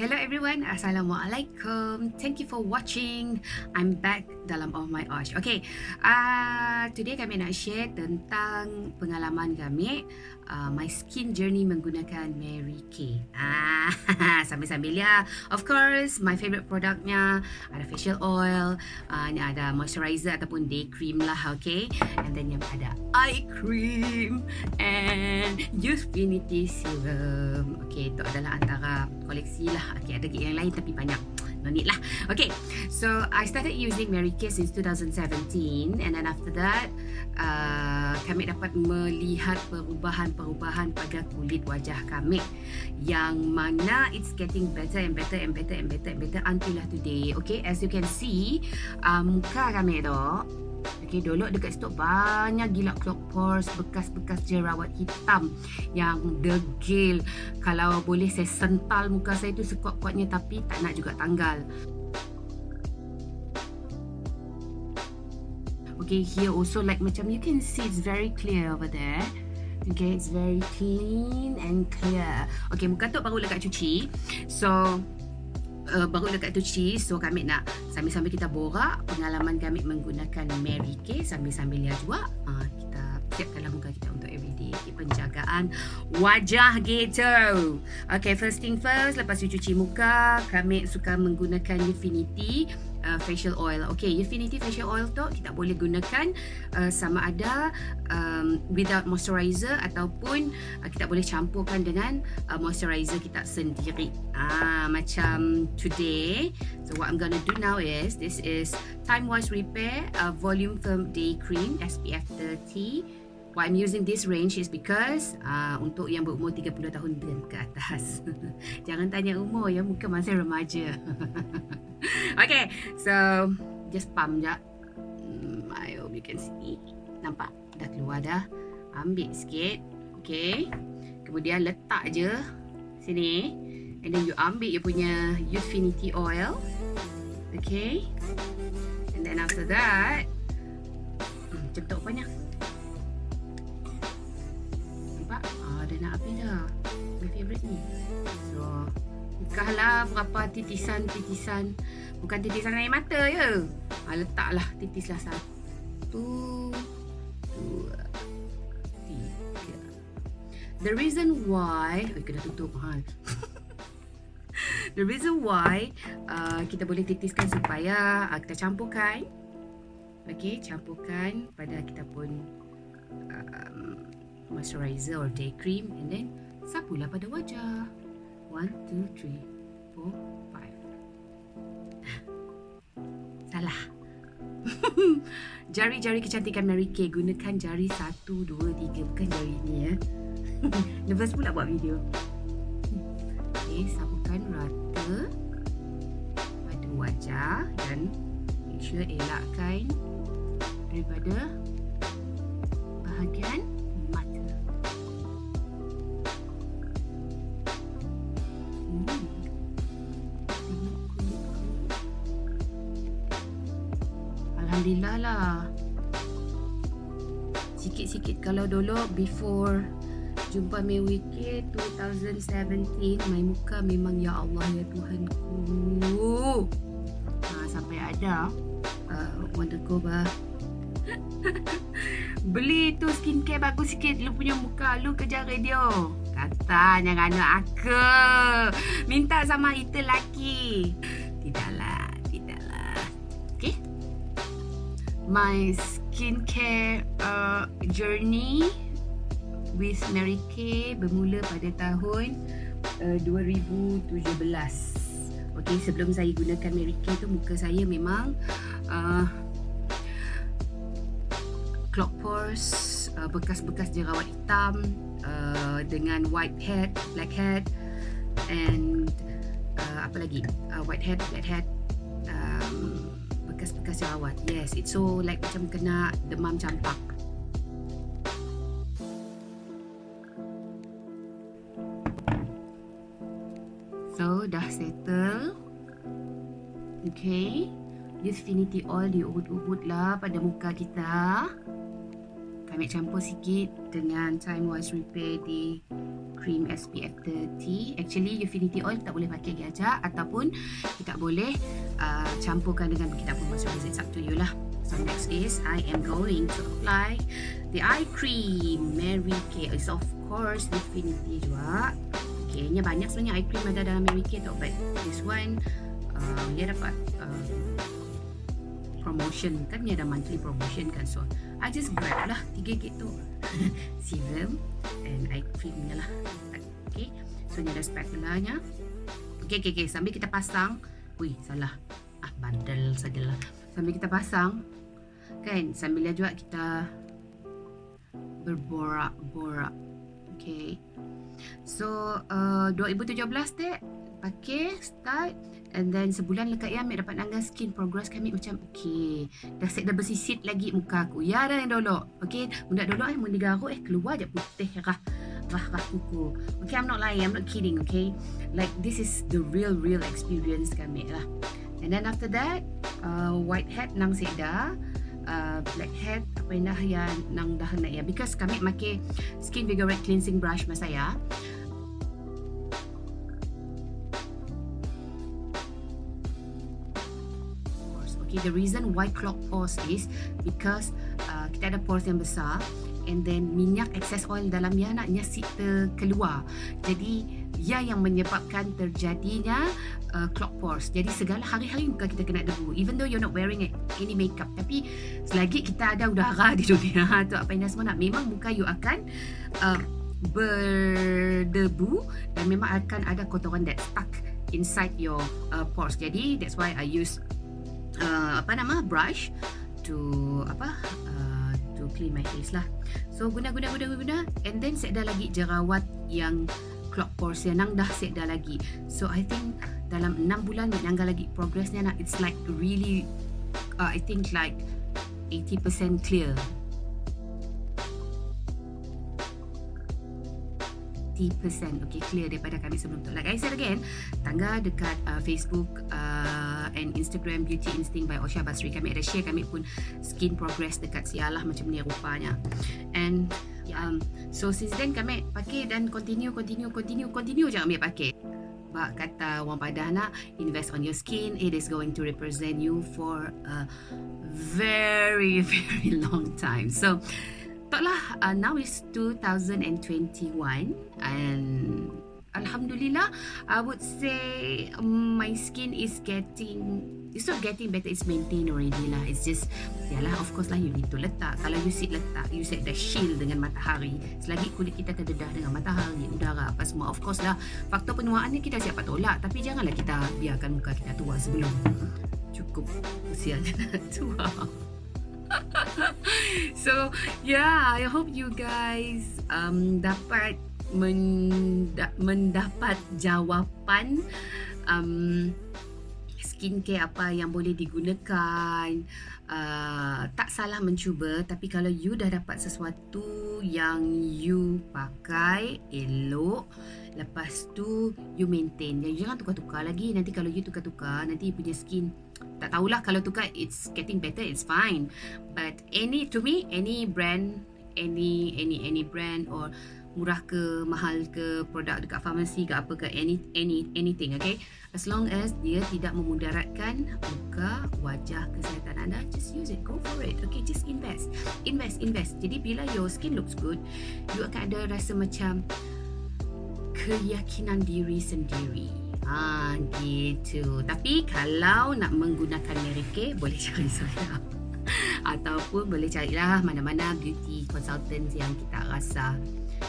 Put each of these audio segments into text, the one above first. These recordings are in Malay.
Hello everyone, Assalamualaikum. Thank you for watching. I'm back dalam Oh My Osh. Okay, uh, today kami nak share tentang pengalaman kami uh, my skin journey menggunakan Mary Kay. Ah, sambil-sambil ya. Of course, my favorite produknya ada facial oil, uh, ni ada moisturizer ataupun day cream lah, okay. And then yang ada eye cream and Youthfinity serum. Okay, itu adalah antara koleksi lah Okay, ada yang lain tapi banyak No need lah. Okay, so I started using Mary Kay since 2017 And then after that uh, Kami dapat melihat perubahan-perubahan pada kulit wajah kami Yang mana it's getting better and better and better and better and better Until today. Okay, as you can see uh, Muka kami tu Okay, dulu dekat situ banyak gila clock pores, bekas-bekas jerawat hitam yang degil. Kalau boleh saya sental muka saya tu sekuat-kuatnya tapi tak nak juga tanggal. Okay, here also like macam you can see it's very clear over there. Okay, it's very clean and clear. Okay, muka tu baru lekat cuci. So, uh, baru dekat tu cheese. So kami nak sambil-sambil kita borak pengalaman kami menggunakan Mary Kay sambil-sambil lihat juga uh, kita siapkanlah muka kita untuk everyday penjagaan wajah gitu. Okay first thing first lepas cuci muka. Kami suka menggunakan Infinity uh, facial oil. Okay, Infinity facial oil tu kita boleh gunakan uh, sama ada um, without moisturizer ataupun uh, kita boleh campurkan dengan uh, moisturizer kita sendiri. Ah, macam today. So what I'm gonna do now is this is Time Wise Repair uh, Volume Firm Day Cream SPF 30. Why I'm using this range is because uh, untuk yang berumur 30 tahun dan ke atas. Jangan tanya umur ya, muka masih remaja. okay, so just pump je. Hmm, I hope you can see. Nampak? Dah keluar dah. Ambil sikit. Okay. Kemudian letak je sini. And then you ambil you punya Youthfinity oil. Okay. And then after that, hmm, cepat banyak. Nak habis dah. My favourite ni. So Bukalah berapa titisan-titisan. Bukan titisan air mata je. Ha, Letaklah titislah satu Dua Tiga. The reason why Eh kena tutup mahal The reason why uh, Kita boleh titiskan supaya uh, Kita campurkan. Okay, campurkan pada kita pun um, moisturizer or day cream and then sapulah pada wajah. 1 2 3 4 5. Salah. Jari-jari kecantikan Mary Kay gunakan jari 1 2 3 bukan jari ni ya. Lepas pula buat video. Okey, sapukan rata pada wajah dan make sure elakkan daripada bahagian Sikit-sikit. Kalau dulu before Jumpa Wiki 2017 My muka memang ya Allah ya Tuhanku ha, Sampai ada uh, Wonder Koba Beli tu skincare bagus sikit. Lu punya muka Lu kerja radio. Kata jangan anak aku. Minta sama itu laki Tidaklah my skincare uh, journey with Mary Kay bermula pada tahun uh, 2017. Okay, sebelum saya gunakan Mary Kay tu muka saya memang uh, clog pores, uh, bekas-bekas jerawat hitam uh, dengan white head, black head and uh, apa lagi? Uh, white head, black head bekas-bekas jerawat. Yes, it's so like macam kena demam campak. So, dah settle. Okay. Use Finity Oil diubut-ubut lah pada muka kita. Kami campur sikit dengan Time Wise Repair di cream SPF 30 actually Ufinity oil tak boleh pakai gajah ataupun kita boleh uh, campurkan dengan kita pun masuk it's up to you lah. So next is I am going to apply the eye cream. Mary Kay is of course Ufinity juga. Okay, nya banyak sebenarnya eye cream ada dalam Mary Kay tu but this one uh, dia dapat uh, promotion. Kan ni ada monthly promotion kan so I just grab lah 3 gitu serum and eye cream ni lah. Okay so ni ada spatula nya okay, okay, okay. sambil kita pasang. Wih salah. Ah bandel sajalah. Sambil kita pasang kan sambil juga kita berborak-borak. Okay so uh, 2017 dek pakai start And then sebulan lekat ya, Amik dapat nangga skin progress kami macam okay. Dah set dah bersisit lagi muka aku. Ya dah yang dolok. Okay. Bunda dolok eh. Bunda garuk eh. Keluar je putih rah. Rah rah kuku. Okay. I'm not lying. I'm not kidding. Okay. Like this is the real real experience kami lah. And then after that. Uh, white hat nang seda. Uh, black hat apa yang dah yang nang dah nak ya. Because kami pakai skin vigorate cleansing brush masa ya. Okay, the reason why clog pores is because uh, kita ada pores yang besar and then minyak excess oil dalam dia nak nyasik keluar. Jadi ia yang menyebabkan terjadinya uh, clog pores. Jadi segala hari-hari muka kita kena debu even though you're not wearing any makeup. Tapi selagi kita ada udara di dunia tu apa yang semua nak memang muka you akan uh, berdebu dan memang akan ada kotoran that stuck inside your uh, pores. Jadi that's why I use uh, apa nama brush to apa uh, to clean my face lah. So guna guna guna guna and then set dah lagi jerawat yang clog pores yang nang dah set dah lagi. So I think dalam 6 bulan ni nangga lagi progressnya nak it's like really uh, I think like 80% clear 50% okay clear daripada kami sebelum tu like I said again tangga dekat uh, Facebook uh, and Instagram Beauty Instinct by Osha Basri. Kami ada share kami pun skin progress dekat sialah macam ni rupanya. And um, so since then kami pakai dan continue continue continue continue je kami pakai. Bak kata orang padah nak invest on your skin it is going to represent you for a very very long time. So taklah uh, now is 2021 and alhamdulillah i would say um, my skin is getting it's not getting better it's maintained already lah. It's just yalah of course lah you need to letak. Kalau you sit letak you set the shield dengan matahari. Selagi kulit kita terdedah dengan matahari udara apa semua. Of course lah faktor penuaan ni kita siapa tolak. Tapi janganlah kita biarkan muka kita tua sebelum cukup usia tua. So yeah, I hope you guys um, dapat mendapat jawapan um, skincare apa yang boleh digunakan. Uh, tak salah mencuba tapi kalau you dah dapat sesuatu yang you pakai elok lepas tu you maintain. Jangan tukar-tukar lagi. Nanti kalau you tukar-tukar nanti you punya skin tak tahulah kalau tukar it's getting better it's fine. But any to me any brand any any any brand or murah ke mahal ke produk dekat farmasi ke apa ke any any anything okay as long as dia tidak memudaratkan muka wajah kesihatan anda just use it go for it okay just invest invest invest jadi bila your skin looks good you akan ada rasa macam keyakinan diri sendiri Ha, gitu. Tapi kalau nak menggunakan Mary Kay, boleh cari saya. Ataupun boleh carilah mana-mana beauty consultant yang kita rasa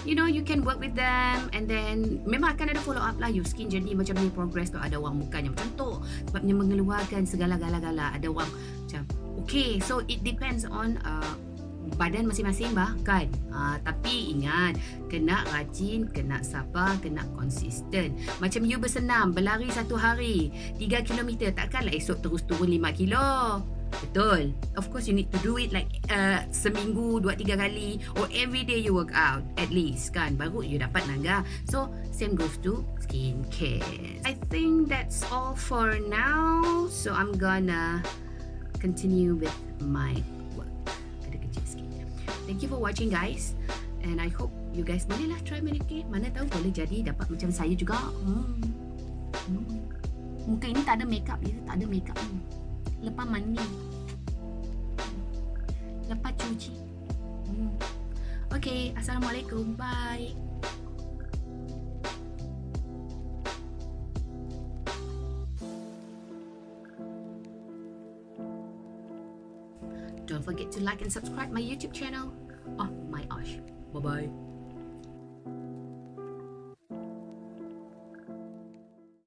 You know, you can work with them and then memang akan ada follow up lah. Your skin journey macam ni progress tu ada orang mukanya macam tu. Sebabnya mengeluarkan segala gala-gala ada orang macam okay so it depends on uh, badan masing-masing bahkan ha, tapi ingat kena rajin kena sabar kena konsisten macam you bersenam berlari satu hari 3 km takkanlah esok terus turun 5 kilo betul. Of course you need to do it like uh, seminggu 2-3 kali or every day you work out at least kan? Baru you dapat nangga so same goes to skincare. I think that's all for now. So I'm gonna continue with my Thank you for watching guys. And I hope you guys bolehlah try manicure mana tahu boleh jadi dapat macam saya juga. Hmm. Hmm. muka ini tak ada makeup ya tak ada makeup. Ni lepas mandi lepas cuci hmm. Okay, Assalamualaikum. Bye. Don't forget to like and subscribe my YouTube channel. Oh my gosh. Bye-bye.